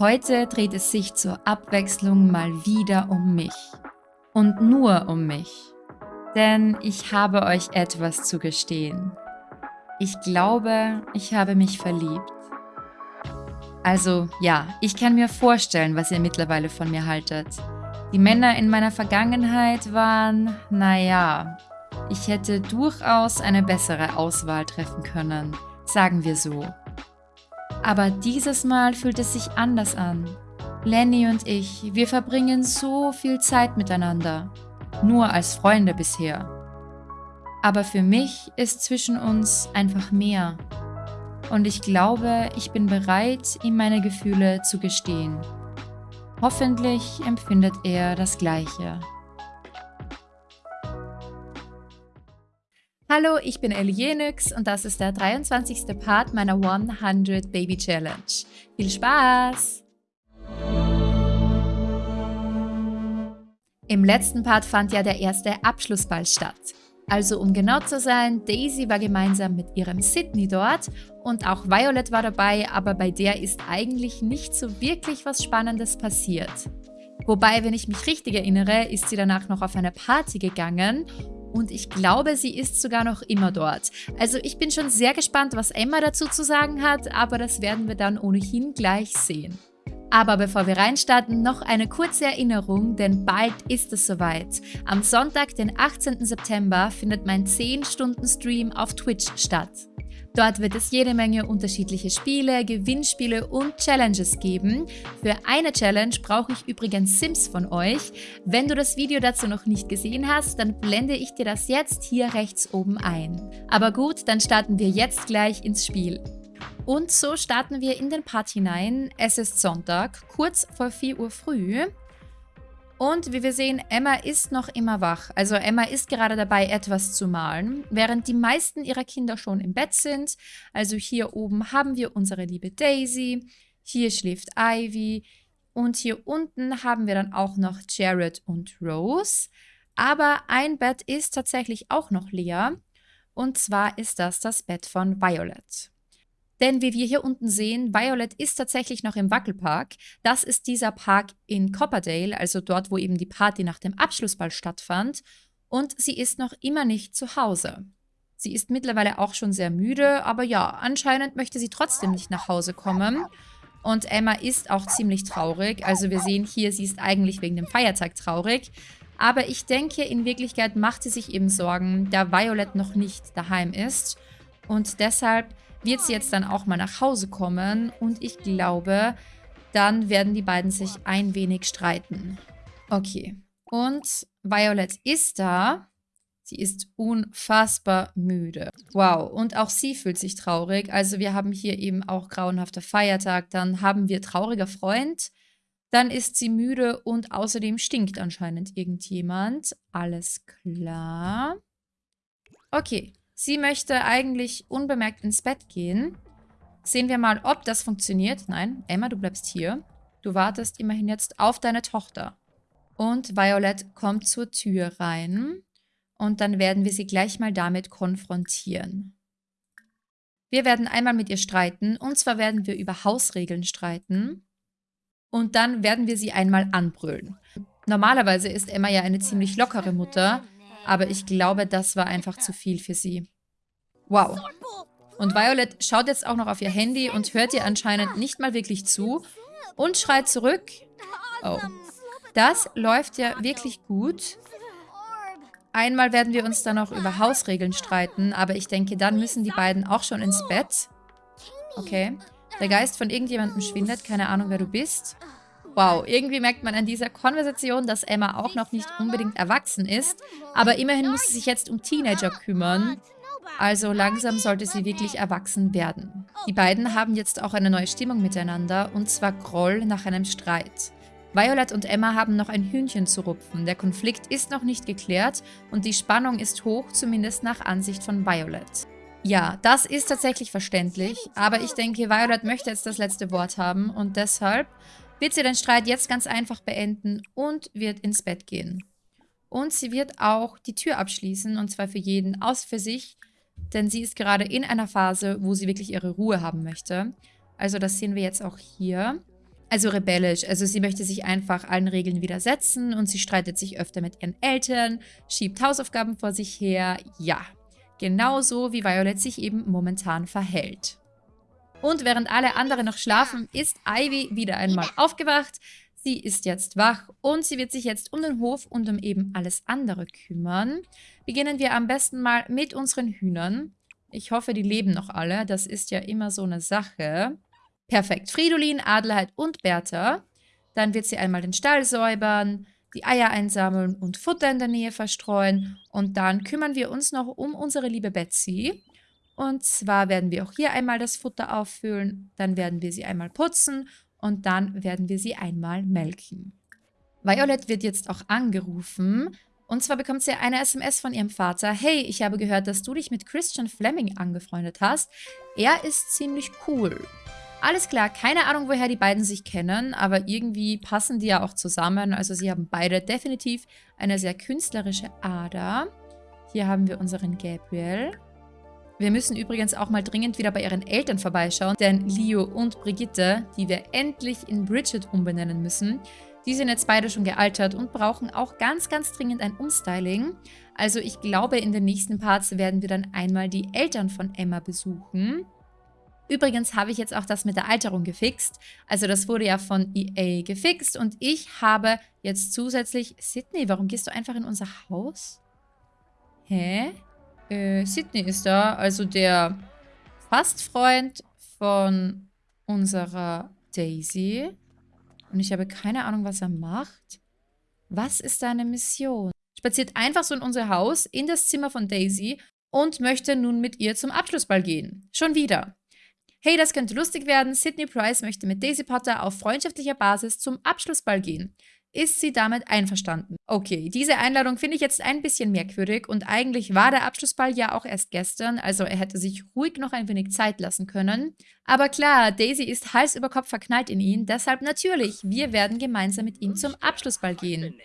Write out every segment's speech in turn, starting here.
Heute dreht es sich zur Abwechslung mal wieder um mich. Und nur um mich. Denn ich habe euch etwas zu gestehen. Ich glaube, ich habe mich verliebt. Also ja, ich kann mir vorstellen, was ihr mittlerweile von mir haltet. Die Männer in meiner Vergangenheit waren, naja, ich hätte durchaus eine bessere Auswahl treffen können, sagen wir so. Aber dieses Mal fühlt es sich anders an. Lenny und ich, wir verbringen so viel Zeit miteinander. Nur als Freunde bisher. Aber für mich ist zwischen uns einfach mehr. Und ich glaube, ich bin bereit, ihm meine Gefühle zu gestehen. Hoffentlich empfindet er das Gleiche. Hallo, ich bin Elienix und das ist der 23. Part meiner 100 Baby Challenge. Viel Spaß! Im letzten Part fand ja der erste Abschlussball statt. Also um genau zu sein, Daisy war gemeinsam mit ihrem Sydney dort und auch Violet war dabei, aber bei der ist eigentlich nicht so wirklich was Spannendes passiert. Wobei, wenn ich mich richtig erinnere, ist sie danach noch auf eine Party gegangen und ich glaube, sie ist sogar noch immer dort. Also ich bin schon sehr gespannt, was Emma dazu zu sagen hat, aber das werden wir dann ohnehin gleich sehen. Aber bevor wir reinstarten, noch eine kurze Erinnerung, denn bald ist es soweit. Am Sonntag, den 18. September, findet mein 10-Stunden-Stream auf Twitch statt. Dort wird es jede Menge unterschiedliche Spiele, Gewinnspiele und Challenges geben. Für eine Challenge brauche ich übrigens Sims von euch. Wenn du das Video dazu noch nicht gesehen hast, dann blende ich dir das jetzt hier rechts oben ein. Aber gut, dann starten wir jetzt gleich ins Spiel. Und so starten wir in den Part hinein. Es ist Sonntag, kurz vor 4 Uhr früh. Und wie wir sehen, Emma ist noch immer wach. Also Emma ist gerade dabei, etwas zu malen, während die meisten ihrer Kinder schon im Bett sind. Also hier oben haben wir unsere liebe Daisy, hier schläft Ivy und hier unten haben wir dann auch noch Jared und Rose. Aber ein Bett ist tatsächlich auch noch leer und zwar ist das das Bett von Violet. Denn wie wir hier unten sehen, Violet ist tatsächlich noch im Wackelpark. Das ist dieser Park in Copperdale, also dort, wo eben die Party nach dem Abschlussball stattfand. Und sie ist noch immer nicht zu Hause. Sie ist mittlerweile auch schon sehr müde, aber ja, anscheinend möchte sie trotzdem nicht nach Hause kommen. Und Emma ist auch ziemlich traurig. Also wir sehen hier, sie ist eigentlich wegen dem Feiertag traurig. Aber ich denke, in Wirklichkeit macht sie sich eben Sorgen, da Violet noch nicht daheim ist. Und deshalb wird sie jetzt dann auch mal nach Hause kommen und ich glaube, dann werden die beiden sich ein wenig streiten. Okay. Und Violet ist da. Sie ist unfassbar müde. Wow, und auch sie fühlt sich traurig. Also wir haben hier eben auch grauenhafter Feiertag. Dann haben wir trauriger Freund. Dann ist sie müde und außerdem stinkt anscheinend irgendjemand. Alles klar. Okay, Sie möchte eigentlich unbemerkt ins Bett gehen. Sehen wir mal, ob das funktioniert. Nein, Emma, du bleibst hier. Du wartest immerhin jetzt auf deine Tochter. Und Violet kommt zur Tür rein. Und dann werden wir sie gleich mal damit konfrontieren. Wir werden einmal mit ihr streiten. Und zwar werden wir über Hausregeln streiten. Und dann werden wir sie einmal anbrüllen. Normalerweise ist Emma ja eine ziemlich lockere Mutter. Aber ich glaube, das war einfach zu viel für sie. Wow. Und Violet schaut jetzt auch noch auf ihr Handy und hört ihr anscheinend nicht mal wirklich zu und schreit zurück. Oh. Das läuft ja wirklich gut. Einmal werden wir uns dann noch über Hausregeln streiten, aber ich denke, dann müssen die beiden auch schon ins Bett. Okay. Der Geist von irgendjemandem schwindet, keine Ahnung, wer du bist. Wow, irgendwie merkt man an dieser Konversation, dass Emma auch noch nicht unbedingt erwachsen ist, aber immerhin muss sie sich jetzt um Teenager kümmern. Also langsam sollte sie wirklich erwachsen werden. Die beiden haben jetzt auch eine neue Stimmung miteinander, und zwar Groll nach einem Streit. Violet und Emma haben noch ein Hühnchen zu rupfen. Der Konflikt ist noch nicht geklärt und die Spannung ist hoch, zumindest nach Ansicht von Violet. Ja, das ist tatsächlich verständlich, aber ich denke, Violet möchte jetzt das letzte Wort haben und deshalb wird sie den Streit jetzt ganz einfach beenden und wird ins Bett gehen. Und sie wird auch die Tür abschließen, und zwar für jeden, aus für sich, denn sie ist gerade in einer Phase, wo sie wirklich ihre Ruhe haben möchte. Also das sehen wir jetzt auch hier. Also rebellisch. Also sie möchte sich einfach allen Regeln widersetzen und sie streitet sich öfter mit ihren Eltern, schiebt Hausaufgaben vor sich her. Ja, genauso wie Violet sich eben momentan verhält. Und während alle anderen noch schlafen, ist Ivy wieder einmal aufgewacht. Sie ist jetzt wach und sie wird sich jetzt um den Hof und um eben alles andere kümmern. Beginnen wir am besten mal mit unseren Hühnern. Ich hoffe, die leben noch alle. Das ist ja immer so eine Sache. Perfekt. Fridolin, Adelheid und Bertha. Dann wird sie einmal den Stall säubern, die Eier einsammeln und Futter in der Nähe verstreuen. Und dann kümmern wir uns noch um unsere liebe Betsy. Und zwar werden wir auch hier einmal das Futter auffüllen, dann werden wir sie einmal putzen und dann werden wir sie einmal melken. Violet wird jetzt auch angerufen und zwar bekommt sie eine SMS von ihrem Vater. Hey, ich habe gehört, dass du dich mit Christian Fleming angefreundet hast. Er ist ziemlich cool. Alles klar, keine Ahnung, woher die beiden sich kennen, aber irgendwie passen die ja auch zusammen. Also sie haben beide definitiv eine sehr künstlerische Ader. Hier haben wir unseren Gabriel. Wir müssen übrigens auch mal dringend wieder bei ihren Eltern vorbeischauen, denn Leo und Brigitte, die wir endlich in Bridget umbenennen müssen, die sind jetzt beide schon gealtert und brauchen auch ganz, ganz dringend ein Umstyling. Also ich glaube, in den nächsten Parts werden wir dann einmal die Eltern von Emma besuchen. Übrigens habe ich jetzt auch das mit der Alterung gefixt. Also das wurde ja von EA gefixt und ich habe jetzt zusätzlich... Sydney, warum gehst du einfach in unser Haus? Hä? Äh, Sydney ist da, also der Fastfreund von unserer Daisy. Und ich habe keine Ahnung, was er macht. Was ist seine Mission? Spaziert einfach so in unser Haus, in das Zimmer von Daisy und möchte nun mit ihr zum Abschlussball gehen. Schon wieder. Hey, das könnte lustig werden. Sydney Price möchte mit Daisy Potter auf freundschaftlicher Basis zum Abschlussball gehen. Ist sie damit einverstanden? Okay, diese Einladung finde ich jetzt ein bisschen merkwürdig und eigentlich war der Abschlussball ja auch erst gestern, also er hätte sich ruhig noch ein wenig Zeit lassen können. Aber klar, Daisy ist Hals über Kopf verknallt in ihn, deshalb natürlich, wir werden gemeinsam mit ihm zum Abschlussball gehen.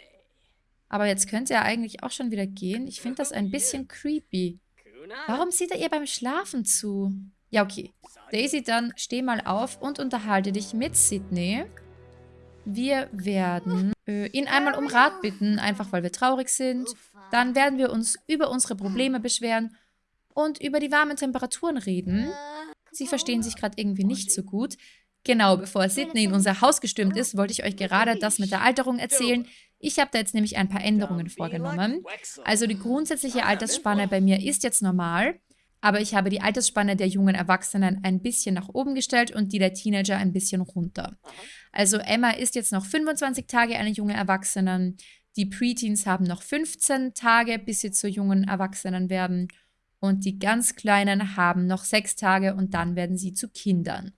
Aber jetzt könnte er eigentlich auch schon wieder gehen. Ich finde das ein bisschen creepy. Warum sieht er ihr beim Schlafen zu? Ja, okay. Daisy, dann steh mal auf und unterhalte dich mit Sydney. Wir werden äh, ihn einmal um Rat bitten, einfach weil wir traurig sind. Dann werden wir uns über unsere Probleme beschweren und über die warmen Temperaturen reden. Sie verstehen sich gerade irgendwie nicht so gut. Genau, bevor Sydney in unser Haus gestürmt ist, wollte ich euch gerade das mit der Alterung erzählen. Ich habe da jetzt nämlich ein paar Änderungen vorgenommen. Also die grundsätzliche Altersspanne bei mir ist jetzt normal. Aber ich habe die Altersspanne der jungen Erwachsenen ein bisschen nach oben gestellt und die der Teenager ein bisschen runter. Also Emma ist jetzt noch 25 Tage eine junge Erwachsene. Die Preteens haben noch 15 Tage, bis sie zu jungen Erwachsenen werden. Und die ganz Kleinen haben noch 6 Tage und dann werden sie zu Kindern.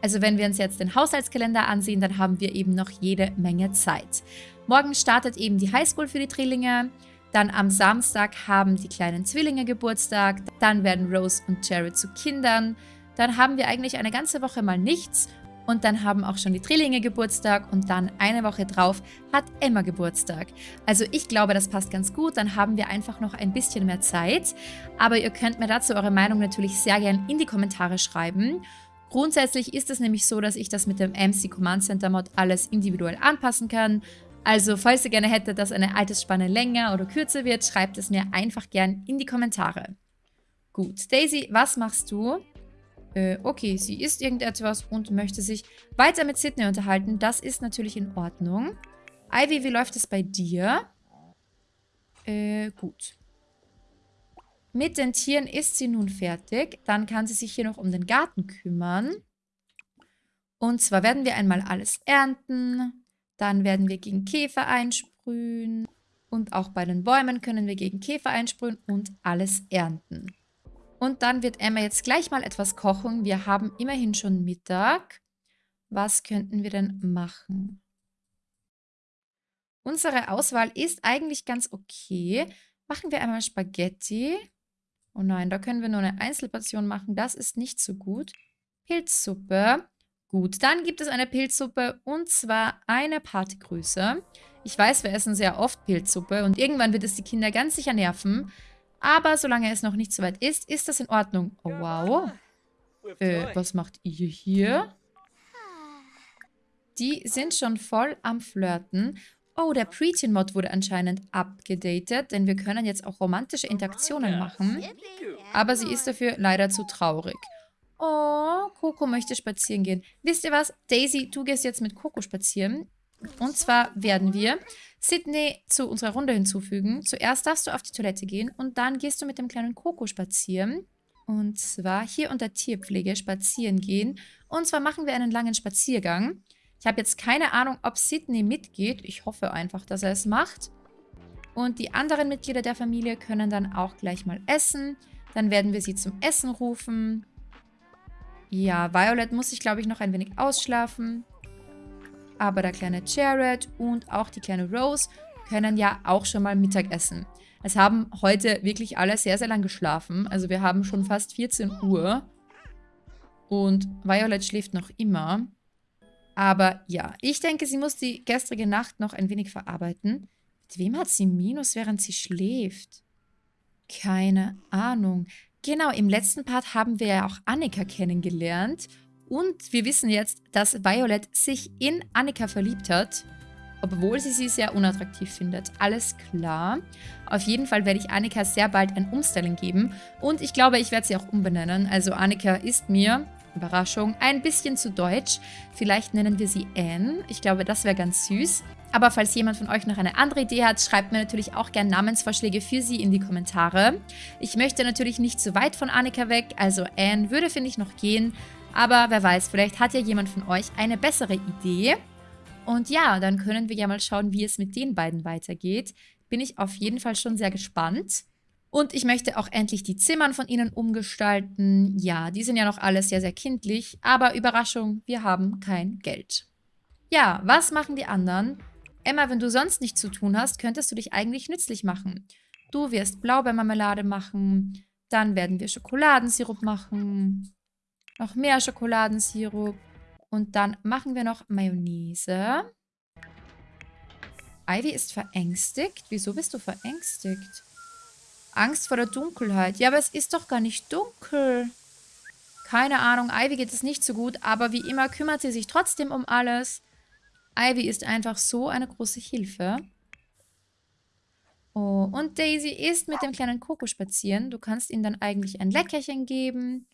Also wenn wir uns jetzt den Haushaltskalender ansehen, dann haben wir eben noch jede Menge Zeit. Morgen startet eben die Highschool für die Drillinge. Dann am Samstag haben die kleinen Zwillinge Geburtstag. Dann werden Rose und Jared zu Kindern. Dann haben wir eigentlich eine ganze Woche mal nichts. Und dann haben auch schon die Drillinge Geburtstag und dann eine Woche drauf hat Emma Geburtstag. Also ich glaube, das passt ganz gut. Dann haben wir einfach noch ein bisschen mehr Zeit. Aber ihr könnt mir dazu eure Meinung natürlich sehr gern in die Kommentare schreiben. Grundsätzlich ist es nämlich so, dass ich das mit dem MC Command Center Mod alles individuell anpassen kann. Also, falls ihr gerne hättet, dass eine Altersspanne länger oder kürzer wird, schreibt es mir einfach gern in die Kommentare. Gut, Daisy, was machst du? Äh, okay, sie isst irgendetwas und möchte sich weiter mit Sydney unterhalten. Das ist natürlich in Ordnung. Ivy, wie läuft es bei dir? Äh, gut. Mit den Tieren ist sie nun fertig. Dann kann sie sich hier noch um den Garten kümmern. Und zwar werden wir einmal alles ernten. Dann werden wir gegen Käfer einsprühen. Und auch bei den Bäumen können wir gegen Käfer einsprühen und alles ernten. Und dann wird Emma jetzt gleich mal etwas kochen. Wir haben immerhin schon Mittag. Was könnten wir denn machen? Unsere Auswahl ist eigentlich ganz okay. Machen wir einmal Spaghetti. Oh nein, da können wir nur eine Einzelportion machen. Das ist nicht so gut. Pilzsuppe. Gut, dann gibt es eine Pilzsuppe und zwar eine Partygröße. Ich weiß, wir essen sehr oft Pilzsuppe und irgendwann wird es die Kinder ganz sicher nerven. Aber solange es noch nicht so weit ist, ist das in Ordnung. Oh, wow. Äh, was macht ihr hier? Die sind schon voll am Flirten. Oh, der Preteen-Mod wurde anscheinend abgedatet, denn wir können jetzt auch romantische Interaktionen machen. Aber sie ist dafür leider zu traurig. Oh, Coco möchte spazieren gehen. Wisst ihr was? Daisy, du gehst jetzt mit Coco spazieren. Und zwar werden wir Sydney zu unserer Runde hinzufügen. Zuerst darfst du auf die Toilette gehen und dann gehst du mit dem kleinen Coco spazieren. Und zwar hier unter Tierpflege spazieren gehen. Und zwar machen wir einen langen Spaziergang. Ich habe jetzt keine Ahnung, ob Sydney mitgeht. Ich hoffe einfach, dass er es macht. Und die anderen Mitglieder der Familie können dann auch gleich mal essen. Dann werden wir sie zum Essen rufen. Ja, Violet muss sich, glaube ich, noch ein wenig ausschlafen. Aber der kleine Jared und auch die kleine Rose können ja auch schon mal Mittag essen. Es haben heute wirklich alle sehr, sehr lang geschlafen. Also wir haben schon fast 14 Uhr. Und Violet schläft noch immer. Aber ja, ich denke, sie muss die gestrige Nacht noch ein wenig verarbeiten. Mit wem hat sie Minus, während sie schläft? Keine Ahnung. Genau, im letzten Part haben wir ja auch Annika kennengelernt. Und wir wissen jetzt, dass Violet sich in Annika verliebt hat. Obwohl sie sie sehr unattraktiv findet. Alles klar. Auf jeden Fall werde ich Annika sehr bald ein Umstyling geben. Und ich glaube, ich werde sie auch umbenennen. Also Annika ist mir, Überraschung, ein bisschen zu deutsch. Vielleicht nennen wir sie Anne. Ich glaube, das wäre ganz süß. Aber falls jemand von euch noch eine andere Idee hat, schreibt mir natürlich auch gerne Namensvorschläge für sie in die Kommentare. Ich möchte natürlich nicht zu weit von Annika weg, also Anne würde, finde ich, noch gehen. Aber wer weiß, vielleicht hat ja jemand von euch eine bessere Idee. Und ja, dann können wir ja mal schauen, wie es mit den beiden weitergeht. Bin ich auf jeden Fall schon sehr gespannt. Und ich möchte auch endlich die Zimmern von ihnen umgestalten. Ja, die sind ja noch alle sehr, sehr kindlich. Aber Überraschung, wir haben kein Geld. Ja, was machen die anderen? Emma, wenn du sonst nichts zu tun hast, könntest du dich eigentlich nützlich machen. Du wirst Blaubeermarmelade machen, dann werden wir Schokoladensirup machen, noch mehr Schokoladensirup und dann machen wir noch Mayonnaise. Ivy ist verängstigt. Wieso bist du verängstigt? Angst vor der Dunkelheit. Ja, aber es ist doch gar nicht dunkel. Keine Ahnung, Ivy geht es nicht so gut, aber wie immer kümmert sie sich trotzdem um alles. Ivy ist einfach so eine große Hilfe. Oh, und Daisy ist mit dem kleinen Coco spazieren. Du kannst ihm dann eigentlich ein Leckerchen geben,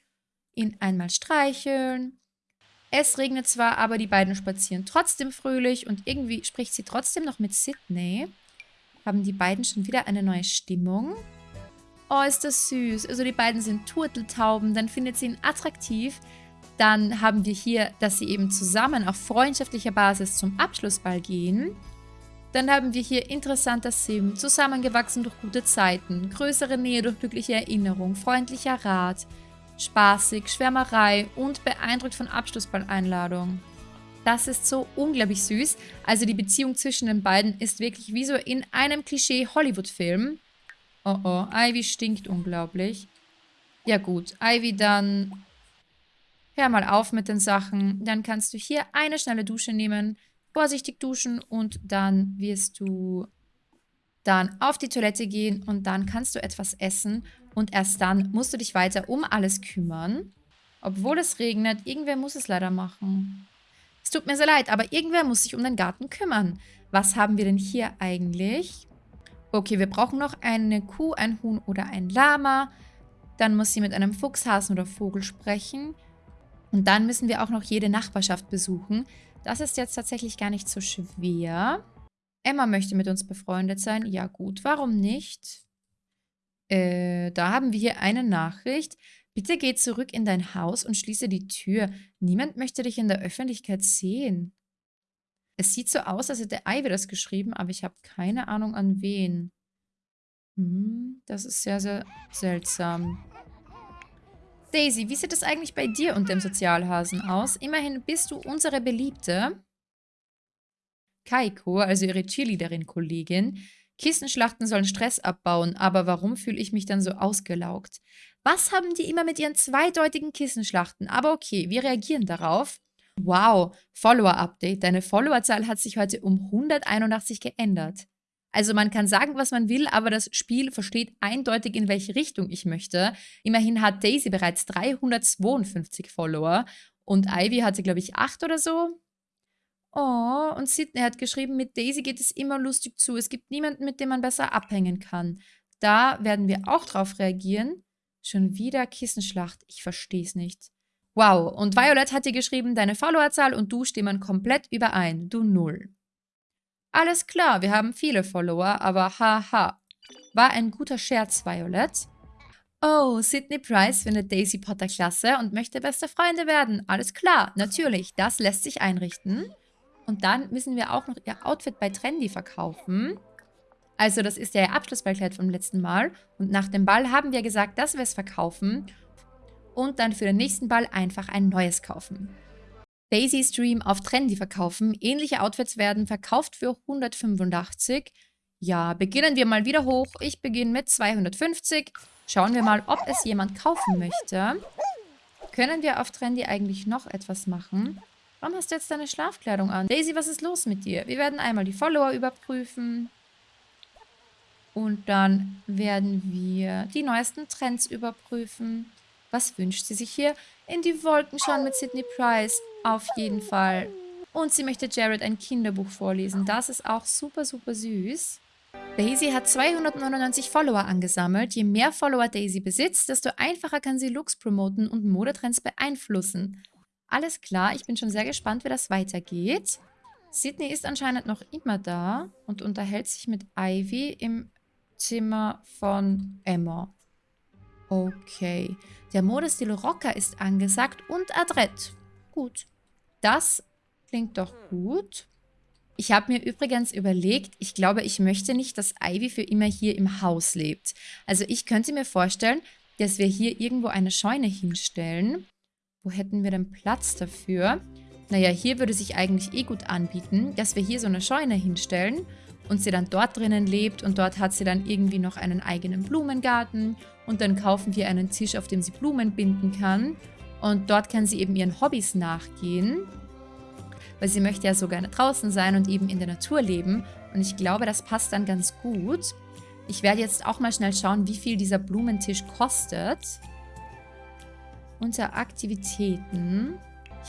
ihn einmal streicheln. Es regnet zwar, aber die beiden spazieren trotzdem fröhlich und irgendwie spricht sie trotzdem noch mit Sydney. Haben die beiden schon wieder eine neue Stimmung? Oh, ist das süß. Also die beiden sind Turteltauben, dann findet sie ihn attraktiv. Dann haben wir hier, dass sie eben zusammen auf freundschaftlicher Basis zum Abschlussball gehen. Dann haben wir hier interessanter Sim, zusammengewachsen durch gute Zeiten, größere Nähe durch glückliche Erinnerung, freundlicher Rat, spaßig, Schwärmerei und beeindruckt von Abschlussball-Einladung. Das ist so unglaublich süß. Also die Beziehung zwischen den beiden ist wirklich wie so in einem Klischee-Hollywood-Film. Oh oh, Ivy stinkt unglaublich. Ja gut, Ivy dann Hör mal auf mit den Sachen. Dann kannst du hier eine schnelle Dusche nehmen, vorsichtig duschen und dann wirst du dann auf die Toilette gehen und dann kannst du etwas essen und erst dann musst du dich weiter um alles kümmern. Obwohl es regnet, irgendwer muss es leider machen. Es tut mir sehr leid, aber irgendwer muss sich um den Garten kümmern. Was haben wir denn hier eigentlich? Okay, wir brauchen noch eine Kuh, ein Huhn oder ein Lama. Dann muss sie mit einem Fuchs, Hasen oder Vogel sprechen. Und dann müssen wir auch noch jede Nachbarschaft besuchen. Das ist jetzt tatsächlich gar nicht so schwer. Emma möchte mit uns befreundet sein. Ja gut, warum nicht? Äh, da haben wir hier eine Nachricht. Bitte geh zurück in dein Haus und schließe die Tür. Niemand möchte dich in der Öffentlichkeit sehen. Es sieht so aus, als hätte Ivy das geschrieben, aber ich habe keine Ahnung an wen. Hm, das ist sehr, sehr seltsam. Daisy, wie sieht es eigentlich bei dir und dem Sozialhasen aus? Immerhin bist du unsere Beliebte. Kaiko, also ihre Cheerleaderin-Kollegin. Kissenschlachten sollen Stress abbauen, aber warum fühle ich mich dann so ausgelaugt? Was haben die immer mit ihren zweideutigen Kissenschlachten? Aber okay, wir reagieren darauf. Wow, Follower-Update. Deine Followerzahl hat sich heute um 181 geändert. Also man kann sagen, was man will, aber das Spiel versteht eindeutig, in welche Richtung ich möchte. Immerhin hat Daisy bereits 352 Follower und Ivy hatte, glaube ich, 8 oder so. Oh, und Sydney hat geschrieben, mit Daisy geht es immer lustig zu. Es gibt niemanden, mit dem man besser abhängen kann. Da werden wir auch drauf reagieren. Schon wieder Kissenschlacht. Ich verstehe es nicht. Wow, und Violet hat dir geschrieben, deine Followerzahl und du stimmen komplett überein. Du Null. Alles klar, wir haben viele Follower, aber haha. War ein guter Scherz, Violet. Oh, Sydney Price findet Daisy Potter klasse und möchte beste Freunde werden. Alles klar, natürlich, das lässt sich einrichten. Und dann müssen wir auch noch ihr Outfit bei Trendy verkaufen. Also das ist ja ihr Abschlussballkleid vom letzten Mal. Und nach dem Ball haben wir gesagt, dass wir es verkaufen und dann für den nächsten Ball einfach ein neues kaufen. Daisy Stream auf Trendy verkaufen. Ähnliche Outfits werden verkauft für 185. Ja, beginnen wir mal wieder hoch. Ich beginne mit 250. Schauen wir mal, ob es jemand kaufen möchte. Können wir auf Trendy eigentlich noch etwas machen? Warum hast du jetzt deine Schlafkleidung an? Daisy, was ist los mit dir? Wir werden einmal die Follower überprüfen. Und dann werden wir die neuesten Trends überprüfen. Was wünscht sie sich hier? In die Wolken schauen mit Sydney Price. Auf jeden Fall. Und sie möchte Jared ein Kinderbuch vorlesen. Das ist auch super, super süß. Daisy hat 299 Follower angesammelt. Je mehr Follower Daisy besitzt, desto einfacher kann sie Looks promoten und Modetrends beeinflussen. Alles klar, ich bin schon sehr gespannt, wie das weitergeht. Sydney ist anscheinend noch immer da und unterhält sich mit Ivy im Zimmer von Emma. Okay. Der Modestil Rocker ist angesagt und adrett. Gut. Das klingt doch gut. Ich habe mir übrigens überlegt, ich glaube, ich möchte nicht, dass Ivy für immer hier im Haus lebt. Also ich könnte mir vorstellen, dass wir hier irgendwo eine Scheune hinstellen. Wo hätten wir denn Platz dafür? Naja, hier würde sich eigentlich eh gut anbieten, dass wir hier so eine Scheune hinstellen und sie dann dort drinnen lebt und dort hat sie dann irgendwie noch einen eigenen Blumengarten und dann kaufen wir einen Tisch, auf dem sie Blumen binden kann und dort kann sie eben ihren Hobbys nachgehen, weil sie möchte ja so gerne draußen sein und eben in der Natur leben und ich glaube, das passt dann ganz gut. Ich werde jetzt auch mal schnell schauen, wie viel dieser Blumenttisch kostet. Unter Aktivitäten.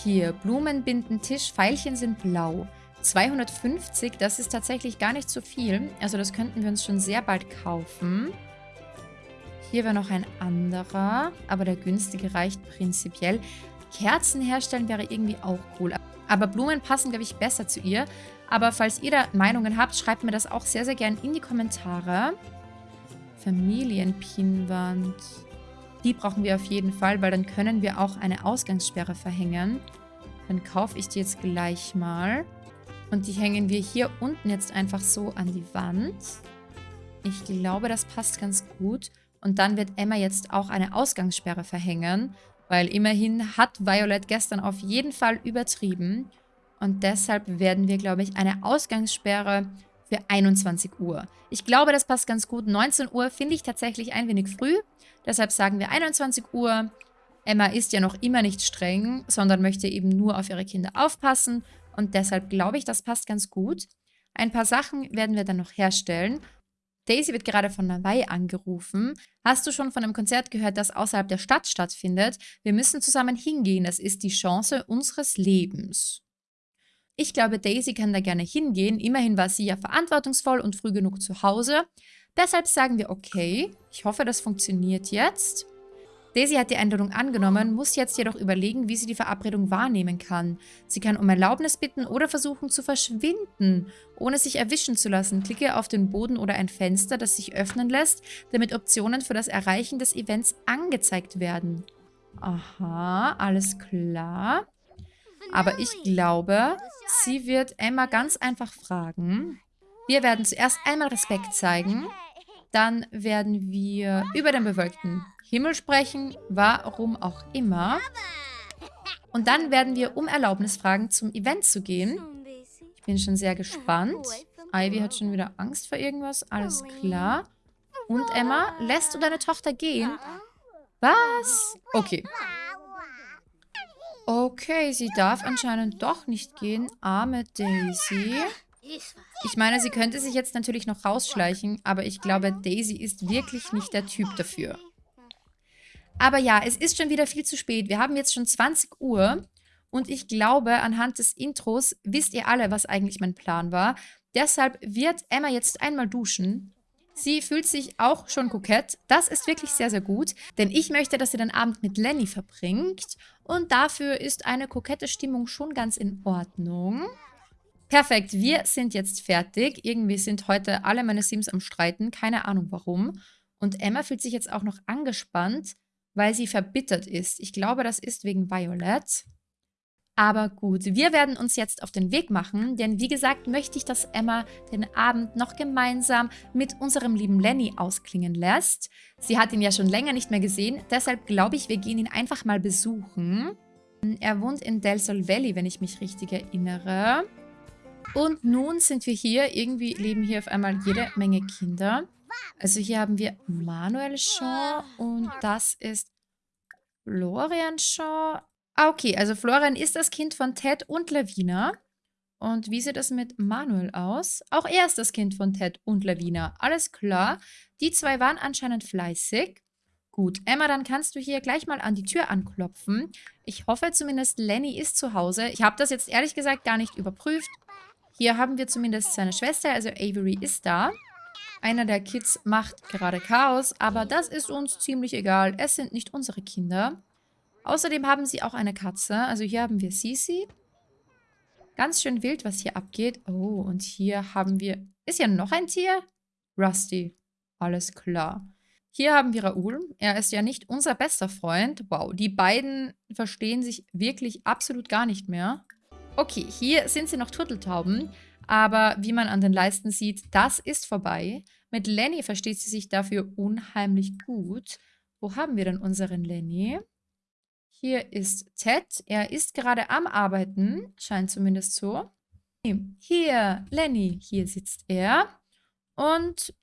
Hier, Blumenbindentisch, Pfeilchen sind blau. 250, das ist tatsächlich gar nicht so viel. Also das könnten wir uns schon sehr bald kaufen. Hier wäre noch ein anderer, aber der günstige reicht prinzipiell. Kerzen herstellen wäre irgendwie auch cool. Aber Blumen passen, glaube ich, besser zu ihr. Aber falls ihr da Meinungen habt, schreibt mir das auch sehr, sehr gern in die Kommentare. Familienpinwand. Die brauchen wir auf jeden Fall, weil dann können wir auch eine Ausgangssperre verhängen. Dann kaufe ich die jetzt gleich mal. Und die hängen wir hier unten jetzt einfach so an die Wand. Ich glaube, das passt ganz gut. Und dann wird Emma jetzt auch eine Ausgangssperre verhängen, weil immerhin hat Violet gestern auf jeden Fall übertrieben. Und deshalb werden wir, glaube ich, eine Ausgangssperre für 21 Uhr. Ich glaube, das passt ganz gut. 19 Uhr finde ich tatsächlich ein wenig früh. Deshalb sagen wir 21 Uhr. Emma ist ja noch immer nicht streng, sondern möchte eben nur auf ihre Kinder aufpassen und deshalb glaube ich, das passt ganz gut. Ein paar Sachen werden wir dann noch herstellen. Daisy wird gerade von Hawaii angerufen. Hast du schon von einem Konzert gehört, das außerhalb der Stadt stattfindet? Wir müssen zusammen hingehen. Das ist die Chance unseres Lebens. Ich glaube, Daisy kann da gerne hingehen. Immerhin war sie ja verantwortungsvoll und früh genug zu Hause. Deshalb sagen wir okay. Ich hoffe, das funktioniert jetzt. Daisy hat die Einladung angenommen, muss jetzt jedoch überlegen, wie sie die Verabredung wahrnehmen kann. Sie kann um Erlaubnis bitten oder versuchen zu verschwinden, ohne sich erwischen zu lassen. Klicke auf den Boden oder ein Fenster, das sich öffnen lässt, damit Optionen für das Erreichen des Events angezeigt werden. Aha, alles klar. Aber ich glaube, sie wird Emma ganz einfach fragen. Wir werden zuerst einmal Respekt zeigen. Dann werden wir über den bewölkten Himmel sprechen, warum auch immer. Und dann werden wir um Erlaubnis fragen, zum Event zu gehen. Ich bin schon sehr gespannt. Ivy hat schon wieder Angst vor irgendwas. Alles klar. Und Emma, lässt du deine Tochter gehen? Was? Okay. Okay, sie darf anscheinend doch nicht gehen. Arme Daisy. Ich meine, sie könnte sich jetzt natürlich noch rausschleichen, aber ich glaube, Daisy ist wirklich nicht der Typ dafür. Aber ja, es ist schon wieder viel zu spät. Wir haben jetzt schon 20 Uhr Und ich glaube, anhand des Intros wisst ihr alle, was eigentlich mein Plan war. Deshalb wird Emma jetzt einmal duschen. Sie fühlt sich auch schon kokett. Das ist wirklich sehr, sehr gut, denn ich möchte, dass sie den Abend mit Lenny verbringt. Und dafür ist eine kokette Stimmung schon ganz in Ordnung. Perfekt, wir sind jetzt fertig. Irgendwie sind heute alle meine Sims am Streiten. Keine Ahnung warum. Und Emma fühlt sich jetzt auch noch angespannt, weil sie verbittert ist. Ich glaube, das ist wegen Violet. Aber gut, wir werden uns jetzt auf den Weg machen, denn wie gesagt möchte ich, dass Emma den Abend noch gemeinsam mit unserem lieben Lenny ausklingen lässt. Sie hat ihn ja schon länger nicht mehr gesehen, deshalb glaube ich, wir gehen ihn einfach mal besuchen. Er wohnt in Del Sol Valley, wenn ich mich richtig erinnere. Und nun sind wir hier, irgendwie leben hier auf einmal jede Menge Kinder. Also hier haben wir Manuel Shaw und das ist Florian Shaw. Ah, okay, also Florian ist das Kind von Ted und Lavina. Und wie sieht es mit Manuel aus? Auch er ist das Kind von Ted und Lavina. Alles klar. Die zwei waren anscheinend fleißig. Gut, Emma, dann kannst du hier gleich mal an die Tür anklopfen. Ich hoffe zumindest, Lenny ist zu Hause. Ich habe das jetzt ehrlich gesagt gar nicht überprüft. Hier haben wir zumindest seine Schwester, also Avery ist da. Einer der Kids macht gerade Chaos, aber das ist uns ziemlich egal. Es sind nicht unsere Kinder. Außerdem haben sie auch eine Katze. Also hier haben wir Sisi. Ganz schön wild, was hier abgeht. Oh, und hier haben wir... Ist ja noch ein Tier? Rusty. Alles klar. Hier haben wir Raoul. Er ist ja nicht unser bester Freund. Wow, die beiden verstehen sich wirklich absolut gar nicht mehr. Okay, hier sind sie noch Turteltauben. Aber wie man an den Leisten sieht, das ist vorbei. Mit Lenny versteht sie sich dafür unheimlich gut. Wo haben wir denn unseren Lenny? Hier ist Ted. Er ist gerade am Arbeiten. Scheint zumindest so. Hier, Lenny. Hier sitzt er. Und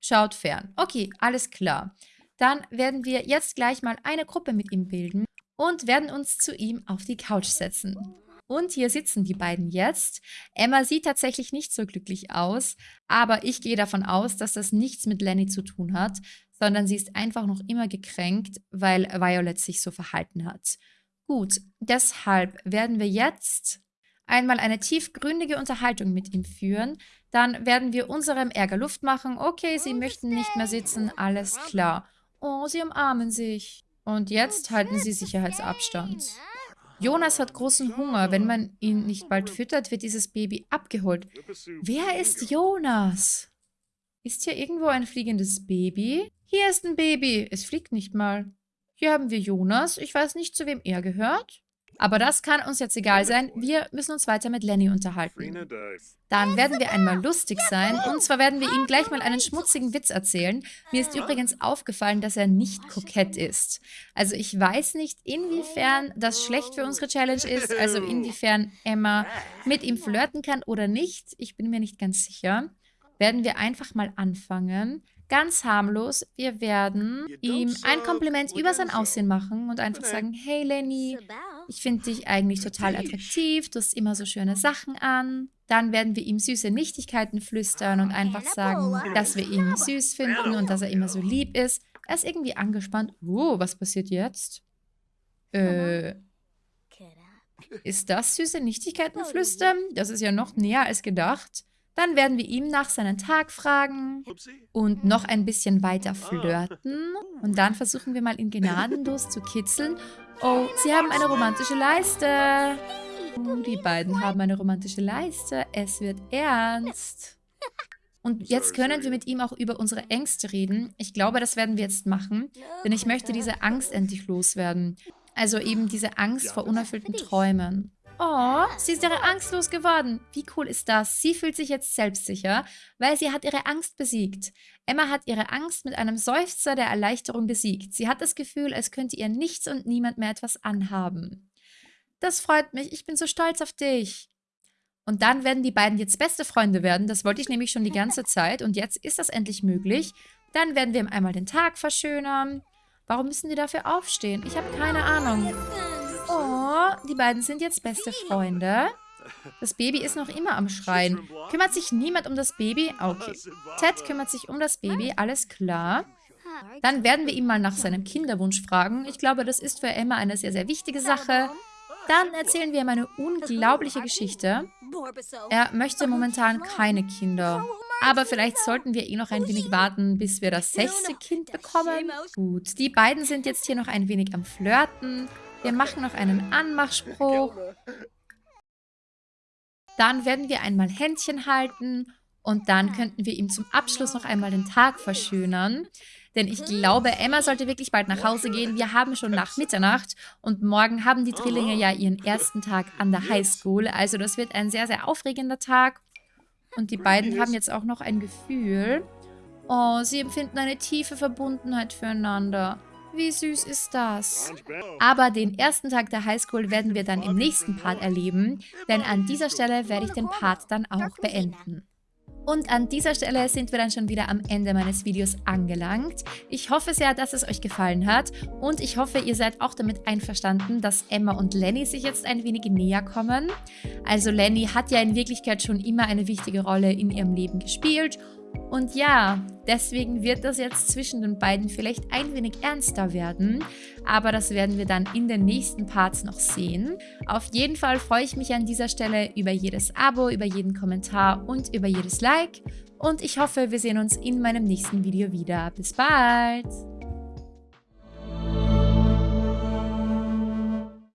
schaut fern. Okay, alles klar. Dann werden wir jetzt gleich mal eine Gruppe mit ihm bilden und werden uns zu ihm auf die Couch setzen. Und hier sitzen die beiden jetzt. Emma sieht tatsächlich nicht so glücklich aus, aber ich gehe davon aus, dass das nichts mit Lenny zu tun hat, sondern sie ist einfach noch immer gekränkt, weil Violet sich so verhalten hat. Gut, deshalb werden wir jetzt einmal eine tiefgründige Unterhaltung mit ihm führen. Dann werden wir unserem Ärger Luft machen. Okay, sie möchten nicht mehr sitzen, alles klar. Oh, sie umarmen sich. Und jetzt halten sie Sicherheitsabstand. Jonas hat großen Hunger. Wenn man ihn nicht bald füttert, wird dieses Baby abgeholt. Wer ist Jonas? Ist hier irgendwo ein fliegendes Baby? Hier ist ein Baby. Es fliegt nicht mal. Hier haben wir Jonas. Ich weiß nicht, zu wem er gehört. Aber das kann uns jetzt egal sein. Wir müssen uns weiter mit Lenny unterhalten. Dann werden wir einmal lustig sein. Und zwar werden wir ihm gleich mal einen schmutzigen Witz erzählen. Mir ist übrigens aufgefallen, dass er nicht kokett ist. Also ich weiß nicht, inwiefern das schlecht für unsere Challenge ist. Also inwiefern Emma mit ihm flirten kann oder nicht. Ich bin mir nicht ganz sicher. Werden wir einfach mal anfangen. Ganz harmlos. Wir werden ihm ein Kompliment über sein Aussehen machen und einfach sagen, hey Lenny, ich finde dich eigentlich total attraktiv, du hast immer so schöne Sachen an. Dann werden wir ihm süße Nichtigkeiten flüstern und einfach sagen, dass wir ihn süß finden und dass er immer so lieb ist. Er ist irgendwie angespannt. Oh, was passiert jetzt? Äh, ist das süße Nichtigkeiten flüstern? Das ist ja noch näher als gedacht. Dann werden wir ihm nach seinem Tag fragen und noch ein bisschen weiter flirten. Und dann versuchen wir mal ihn gnadenlos zu kitzeln. Oh, sie haben eine romantische Leiste. Oh, die beiden haben eine romantische Leiste. Es wird ernst. Und jetzt können wir mit ihm auch über unsere Ängste reden. Ich glaube, das werden wir jetzt machen, denn ich möchte diese Angst endlich loswerden. Also eben diese Angst vor unerfüllten Träumen. Oh, sie ist ihre Angst losgeworden. Wie cool ist das? Sie fühlt sich jetzt selbstsicher, weil sie hat ihre Angst besiegt. Emma hat ihre Angst mit einem Seufzer der Erleichterung besiegt. Sie hat das Gefühl, als könnte ihr nichts und niemand mehr etwas anhaben. Das freut mich. Ich bin so stolz auf dich. Und dann werden die beiden jetzt beste Freunde werden. Das wollte ich nämlich schon die ganze Zeit. Und jetzt ist das endlich möglich. Dann werden wir einmal den Tag verschönern. Warum müssen die dafür aufstehen? Ich habe keine Ahnung. Oh, die beiden sind jetzt beste Freunde. Das Baby ist noch immer am Schreien. Kümmert sich niemand um das Baby? Okay. Ted kümmert sich um das Baby, alles klar. Dann werden wir ihn mal nach seinem Kinderwunsch fragen. Ich glaube, das ist für Emma eine sehr, sehr wichtige Sache. Dann erzählen wir ihm eine unglaubliche Geschichte. Er möchte momentan keine Kinder. Aber vielleicht sollten wir eh noch ein wenig warten, bis wir das sechste Kind bekommen. Gut, die beiden sind jetzt hier noch ein wenig am Flirten. Wir machen noch einen Anmachspruch. Dann werden wir einmal Händchen halten und dann könnten wir ihm zum Abschluss noch einmal den Tag verschönern. Denn ich glaube, Emma sollte wirklich bald nach Hause gehen. Wir haben schon nach Mitternacht und morgen haben die Drillinge ja ihren ersten Tag an der Highschool. Also das wird ein sehr, sehr aufregender Tag. Und die beiden haben jetzt auch noch ein Gefühl. Oh, sie empfinden eine tiefe Verbundenheit füreinander. Wie süß ist das? Aber den ersten Tag der Highschool werden wir dann im nächsten Part erleben, denn an dieser Stelle werde ich den Part dann auch beenden. Und an dieser Stelle sind wir dann schon wieder am Ende meines Videos angelangt. Ich hoffe sehr, dass es euch gefallen hat und ich hoffe, ihr seid auch damit einverstanden, dass Emma und Lenny sich jetzt ein wenig näher kommen. Also Lenny hat ja in Wirklichkeit schon immer eine wichtige Rolle in ihrem Leben gespielt und ja, deswegen wird das jetzt zwischen den beiden vielleicht ein wenig ernster werden, aber das werden wir dann in den nächsten Parts noch sehen. Auf jeden Fall freue ich mich an dieser Stelle über jedes Abo, über jeden Kommentar und über jedes Like und ich hoffe, wir sehen uns in meinem nächsten Video wieder. Bis bald!